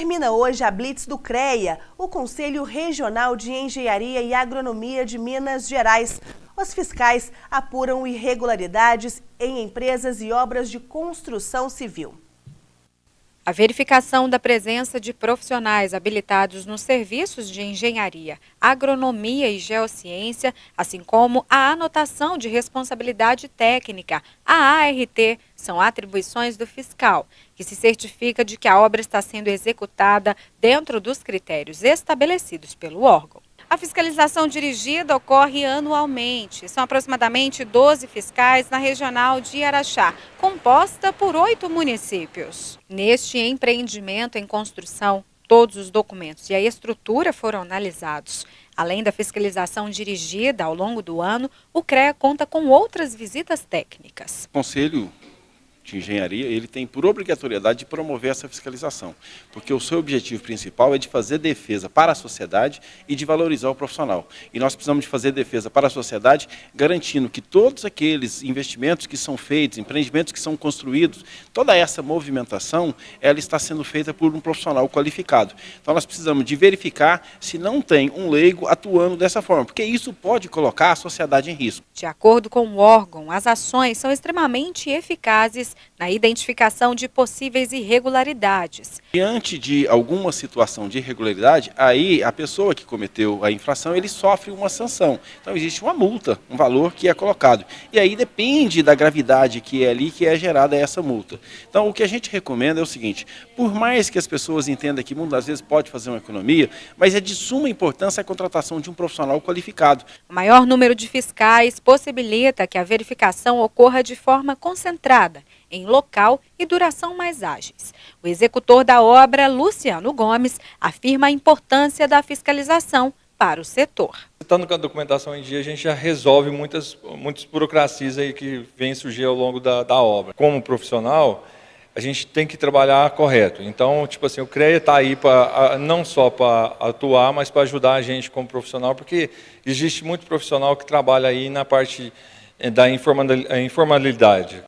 Termina hoje a Blitz do CREA, o Conselho Regional de Engenharia e Agronomia de Minas Gerais. Os fiscais apuram irregularidades em empresas e obras de construção civil. A verificação da presença de profissionais habilitados nos serviços de engenharia, agronomia e geociência, assim como a anotação de responsabilidade técnica, a ART, são atribuições do fiscal, que se certifica de que a obra está sendo executada dentro dos critérios estabelecidos pelo órgão. A fiscalização dirigida ocorre anualmente. São aproximadamente 12 fiscais na regional de Araxá, composta por oito municípios. Neste empreendimento em construção, todos os documentos e a estrutura foram analisados. Além da fiscalização dirigida ao longo do ano, o CREA conta com outras visitas técnicas. O Conselho de engenharia, ele tem por obrigatoriedade de promover essa fiscalização, porque o seu objetivo principal é de fazer defesa para a sociedade e de valorizar o profissional. E nós precisamos de fazer defesa para a sociedade, garantindo que todos aqueles investimentos que são feitos, empreendimentos que são construídos, toda essa movimentação, ela está sendo feita por um profissional qualificado. Então nós precisamos de verificar se não tem um leigo atuando dessa forma, porque isso pode colocar a sociedade em risco. De acordo com o órgão, as ações são extremamente eficazes na identificação de possíveis irregularidades. Diante de alguma situação de irregularidade, aí a pessoa que cometeu a infração, ele sofre uma sanção. Então existe uma multa, um valor que é colocado. E aí depende da gravidade que é ali que é gerada essa multa. Então o que a gente recomenda é o seguinte, por mais que as pessoas entendam que muitas vezes pode fazer uma economia, mas é de suma importância a contratação de um profissional qualificado. O maior número de fiscais possibilita que a verificação ocorra de forma concentrada em local e duração mais ágeis. O executor da obra, Luciano Gomes, afirma a importância da fiscalização para o setor. Estando com a documentação em dia, a gente já resolve muitas, muitas burocracias aí que vêm surgir ao longo da, da obra. Como profissional, a gente tem que trabalhar correto. Então, tipo assim, o CREA está aí para não só para atuar, mas para ajudar a gente como profissional, porque existe muito profissional que trabalha aí na parte da informalidade.